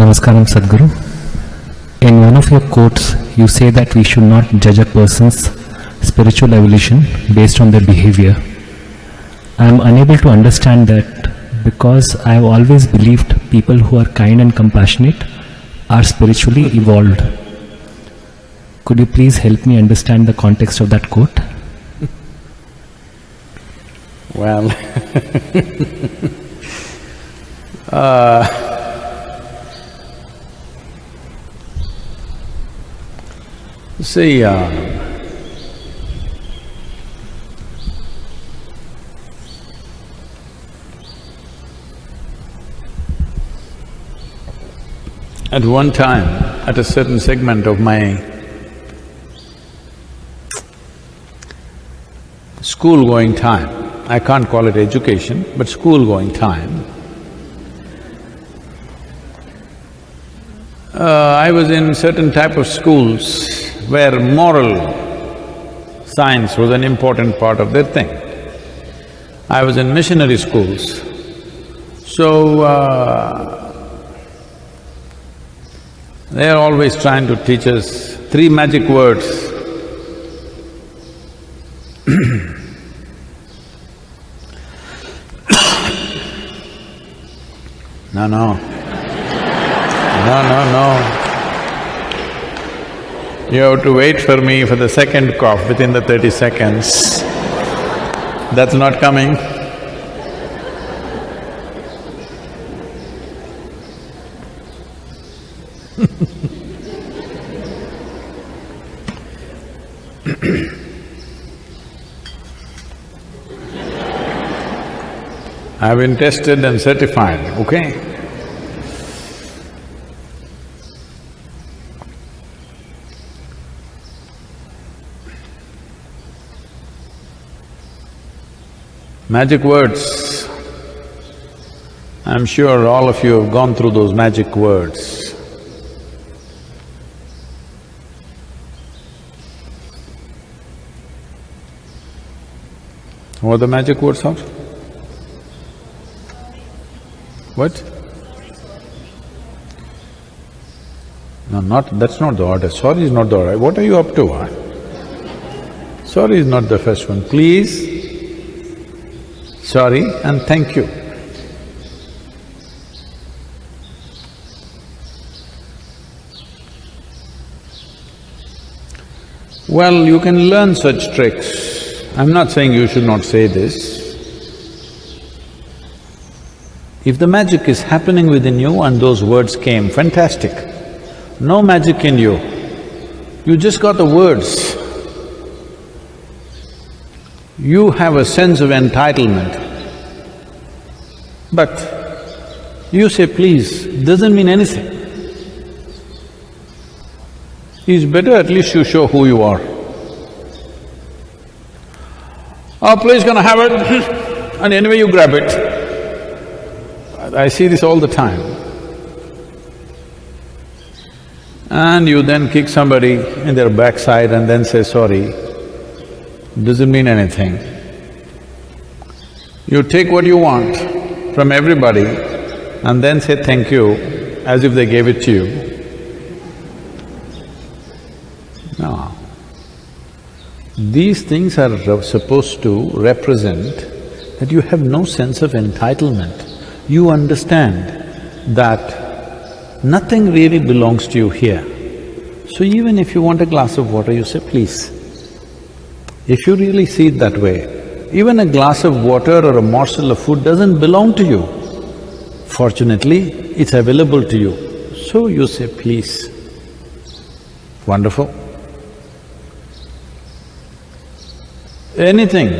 Namaskaram Sadhguru. In one of your quotes, you say that we should not judge a person's spiritual evolution based on their behavior. I am unable to understand that because I have always believed people who are kind and compassionate are spiritually evolved. Could you please help me understand the context of that quote? Well, uh, see, uh, at one time, at a certain segment of my school-going time, I can't call it education, but school-going time, uh, I was in certain type of schools where moral science was an important part of their thing. I was in missionary schools, so uh, they are always trying to teach us three magic words No, no. No, no, no. You have to wait for me for the second cough within the thirty seconds. That's not coming. I've been tested and certified, okay? Magic words. I'm sure all of you have gone through those magic words. What are the magic words are? What? No, not… that's not the order, sorry is not the order. What are you up to? Sorry is not the first one. Please, sorry and thank you. Well, you can learn such tricks. I'm not saying you should not say this. If the magic is happening within you and those words came, fantastic. No magic in you, you just got the words. You have a sense of entitlement. But you say please, doesn't mean anything. It's better at least you show who you are. Oh, please gonna have it and anyway you grab it. I see this all the time. And you then kick somebody in their backside and then say sorry, doesn't mean anything. You take what you want from everybody and then say thank you as if they gave it to you. No. These things are supposed to represent that you have no sense of entitlement. You understand that nothing really belongs to you here. So even if you want a glass of water, you say, please. If you really see it that way, even a glass of water or a morsel of food doesn't belong to you. Fortunately, it's available to you. So you say, please. Wonderful. Anything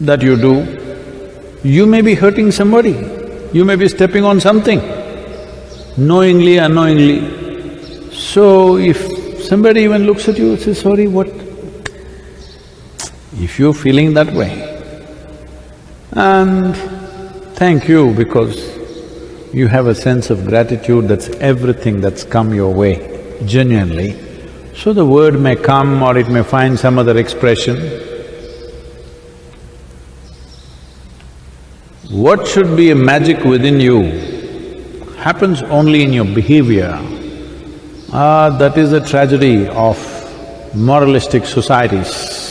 that you do, you may be hurting somebody, you may be stepping on something, knowingly, unknowingly. So if somebody even looks at you and says, sorry, what? If you're feeling that way, and thank you because you have a sense of gratitude that's everything that's come your way, genuinely, so the word may come or it may find some other expression. What should be a magic within you happens only in your behavior, ah, that is the tragedy of moralistic societies.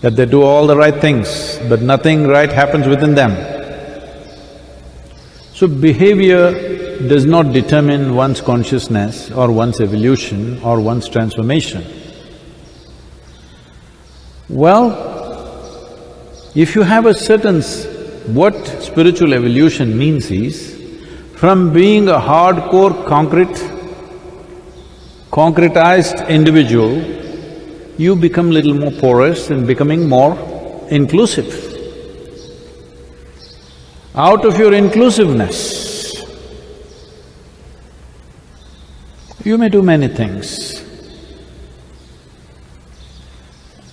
That they do all the right things, but nothing right happens within them. So behavior does not determine one's consciousness or one's evolution or one's transformation. Well, if you have a certain… what spiritual evolution means is, from being a hardcore concrete, concretized individual, you become little more porous and becoming more inclusive. Out of your inclusiveness, you may do many things.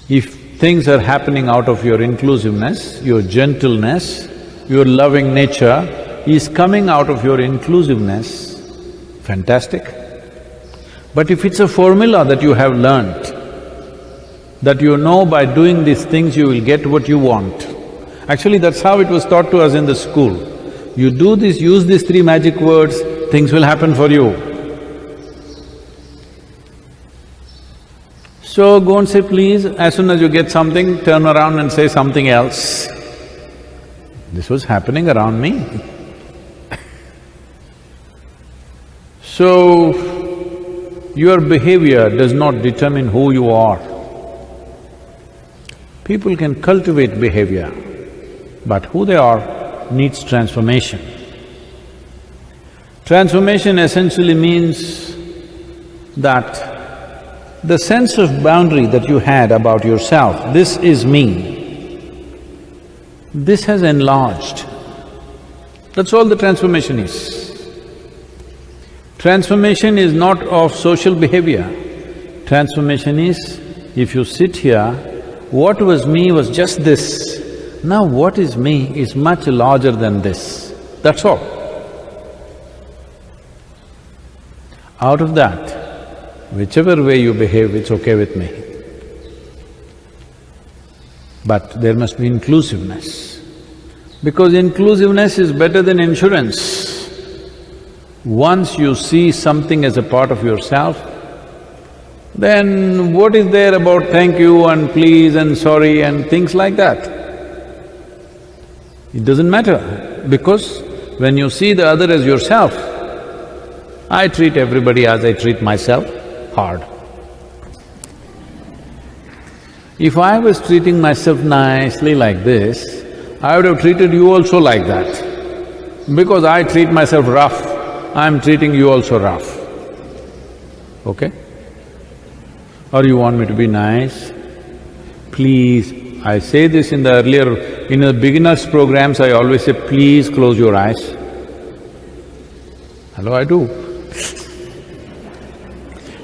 If things are happening out of your inclusiveness, your gentleness, your loving nature is coming out of your inclusiveness, fantastic. But if it's a formula that you have learnt, that you know by doing these things you will get what you want, actually that's how it was taught to us in the school. You do this, use these three magic words, things will happen for you. So go and say please, as soon as you get something, turn around and say something else. This was happening around me. so, your behavior does not determine who you are. People can cultivate behavior, but who they are needs transformation. Transformation essentially means that the sense of boundary that you had about yourself, this is me, this has enlarged. That's all the transformation is. Transformation is not of social behavior. Transformation is, if you sit here, what was me was just this. Now what is me is much larger than this. That's all. Out of that, Whichever way you behave, it's okay with me. But there must be inclusiveness. Because inclusiveness is better than insurance. Once you see something as a part of yourself, then what is there about thank you and please and sorry and things like that? It doesn't matter because when you see the other as yourself, I treat everybody as I treat myself hard. If I was treating myself nicely like this, I would have treated you also like that. Because I treat myself rough, I'm treating you also rough. Okay? Or you want me to be nice? Please, I say this in the earlier… in the beginners programs, I always say, please close your eyes. Hello, I do.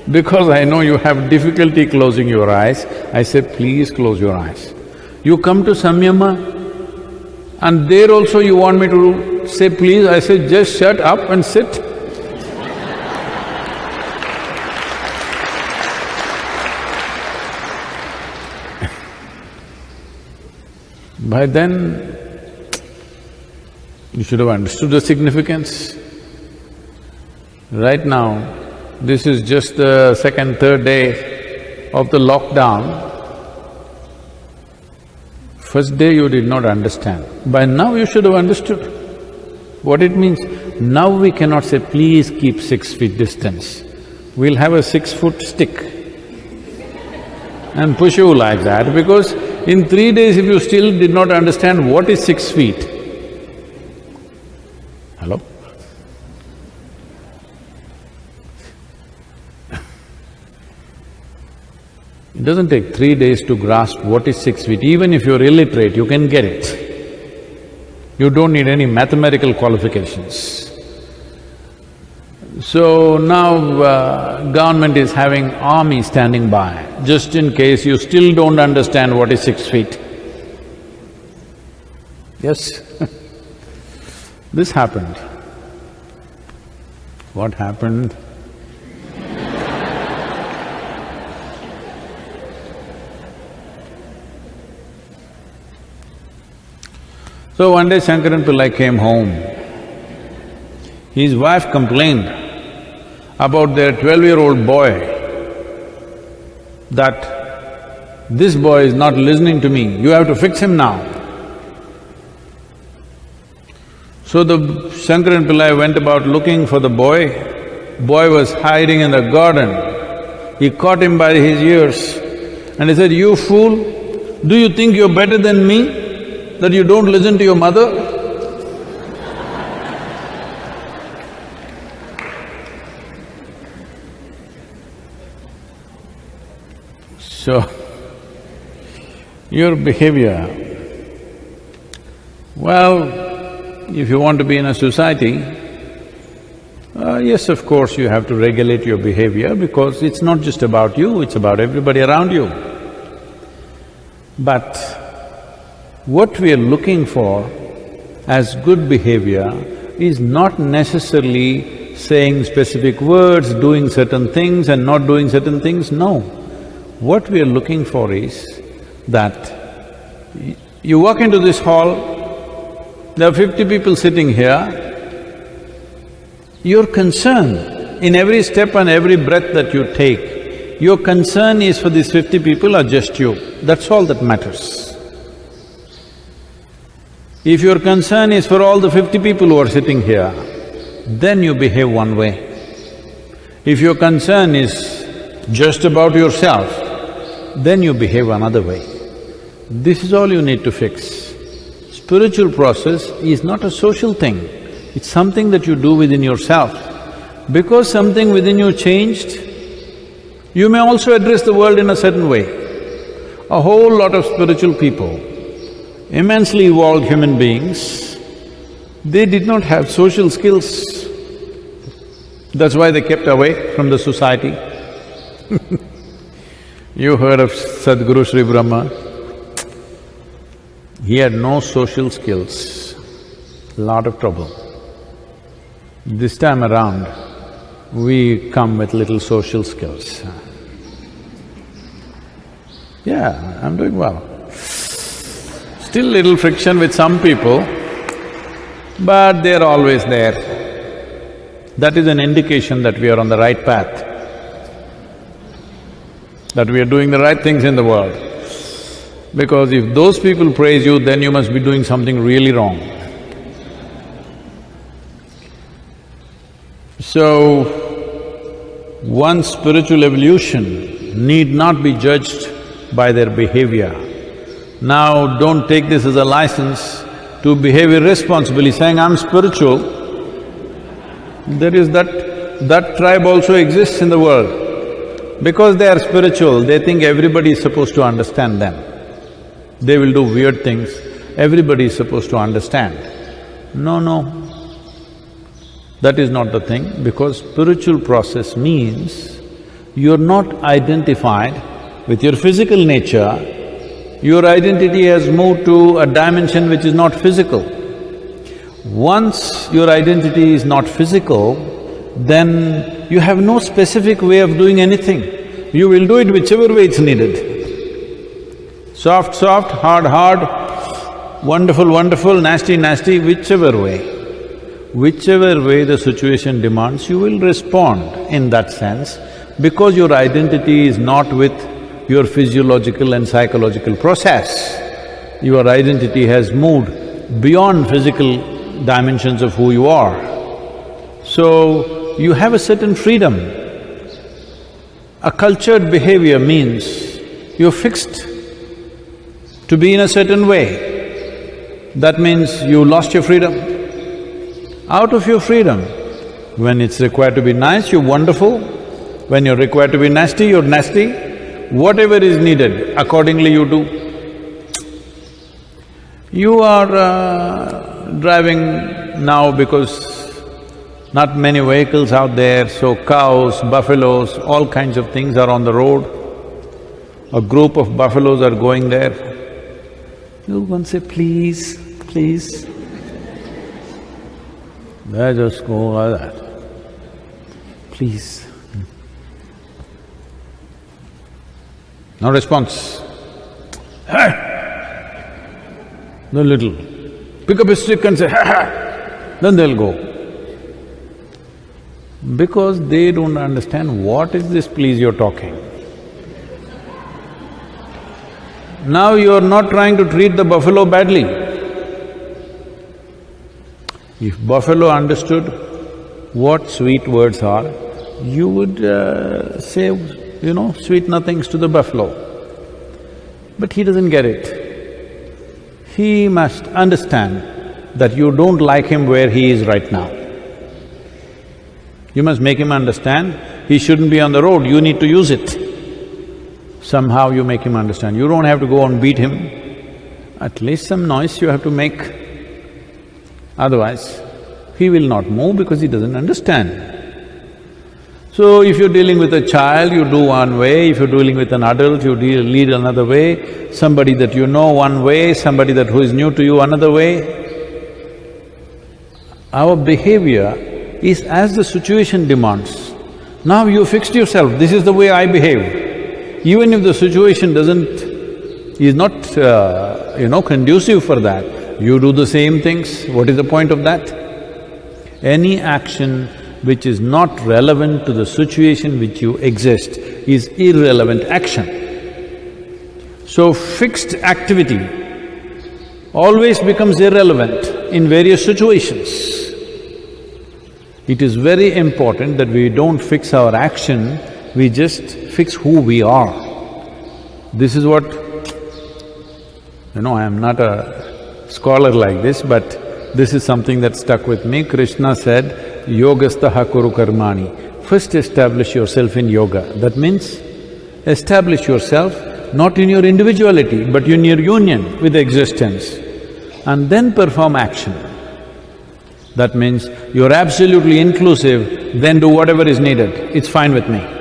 Because I know you have difficulty closing your eyes, I say, please close your eyes. You come to Samyama and there also you want me to say please, I say just shut up and sit. By then, you should have understood the significance. Right now, this is just the second, third day of the lockdown. First day you did not understand. By now you should have understood what it means. Now we cannot say, please keep six feet distance. We'll have a six-foot stick and push you like that because in three days if you still did not understand what is six feet, hello? It doesn't take three days to grasp what is six feet, even if you're illiterate, you can get it. You don't need any mathematical qualifications. So now uh, government is having army standing by, just in case you still don't understand what is six feet. Yes This happened. What happened? So one day Shankaran Pillai came home His wife complained about their twelve-year-old boy that this boy is not listening to me, you have to fix him now. So the Shankaran Pillai went about looking for the boy. Boy was hiding in the garden. He caught him by his ears and he said, you fool, do you think you're better than me, that you don't listen to your mother? So, your behavior, well, if you want to be in a society, uh, yes, of course, you have to regulate your behavior because it's not just about you, it's about everybody around you. But what we are looking for as good behavior is not necessarily saying specific words, doing certain things and not doing certain things, no. What we are looking for is that you walk into this hall, there are fifty people sitting here, your concern in every step and every breath that you take, your concern is for these fifty people or just you, that's all that matters. If your concern is for all the fifty people who are sitting here, then you behave one way. If your concern is just about yourself, then you behave another way. This is all you need to fix. Spiritual process is not a social thing, it's something that you do within yourself. Because something within you changed, you may also address the world in a certain way. A whole lot of spiritual people, immensely evolved human beings, they did not have social skills. That's why they kept away from the society You heard of Sadhguru Sri Brahma? He had no social skills, lot of trouble. This time around, we come with little social skills. Yeah, I'm doing well. Still little friction with some people, but they're always there. That is an indication that we are on the right path that we are doing the right things in the world. Because if those people praise you, then you must be doing something really wrong. So, one's spiritual evolution need not be judged by their behavior. Now, don't take this as a license to behave irresponsibly, saying, I'm spiritual. There is that… that tribe also exists in the world. Because they are spiritual, they think everybody is supposed to understand them. They will do weird things, everybody is supposed to understand. No, no. That is not the thing, because spiritual process means you're not identified with your physical nature, your identity has moved to a dimension which is not physical. Once your identity is not physical, then you have no specific way of doing anything. You will do it whichever way it's needed. Soft, soft, hard, hard, wonderful, wonderful, nasty, nasty, whichever way. Whichever way the situation demands, you will respond in that sense because your identity is not with your physiological and psychological process. Your identity has moved beyond physical dimensions of who you are. So, you have a certain freedom. A cultured behavior means you're fixed to be in a certain way. That means you lost your freedom. Out of your freedom, when it's required to be nice, you're wonderful. When you're required to be nasty, you're nasty. Whatever is needed, accordingly you do. You are uh, driving now because not many vehicles out there, so cows, buffaloes, all kinds of things are on the road. A group of buffaloes are going there. You go and say, please, please. They just go like that. Please. No response. Hey! The little, pick up a stick and say, ha ha, then they'll go. Because they don't understand what is this please you're talking. Now you're not trying to treat the buffalo badly. If buffalo understood what sweet words are, you would uh, say, you know, sweet nothings to the buffalo. But he doesn't get it. He must understand that you don't like him where he is right now. You must make him understand, he shouldn't be on the road, you need to use it. Somehow you make him understand, you don't have to go and beat him, at least some noise you have to make. Otherwise, he will not move because he doesn't understand. So if you're dealing with a child, you do one way, if you're dealing with an adult, you deal, lead another way, somebody that you know one way, somebody that who is new to you another way. Our behavior is as the situation demands. Now you fixed yourself, this is the way I behave. Even if the situation doesn't… is not, uh, you know, conducive for that, you do the same things, what is the point of that? Any action which is not relevant to the situation which you exist is irrelevant action. So fixed activity always becomes irrelevant in various situations. It is very important that we don't fix our action, we just fix who we are. This is what… You know, I am not a scholar like this, but this is something that stuck with me. Krishna said, yogastaha kuru karmani. First establish yourself in yoga. That means, establish yourself not in your individuality, but in your union with existence, and then perform action. That means you're absolutely inclusive, then do whatever is needed, it's fine with me.